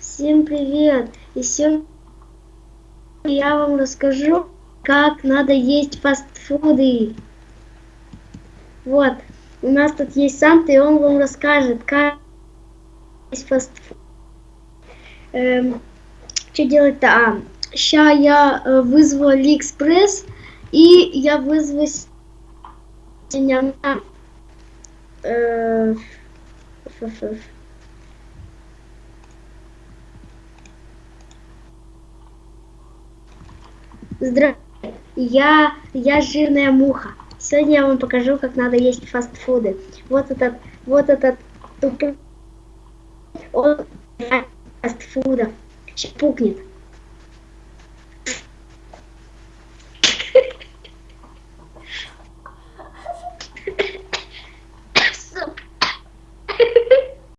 Всем привет! И сегодня я вам расскажу, как надо есть фастфуды. Вот, у нас тут есть Санта, и он вам расскажет, как есть фастфуд. Эм, что делать-то? А, сейчас я э, вызову Алиэкспресс, и я вызову. Э, Здравствуйте, я, я жирная муха. Сегодня я вам покажу, как надо есть фастфуды. Вот этот, вот этот тупой, он фастфуда. Сейчас пукнет.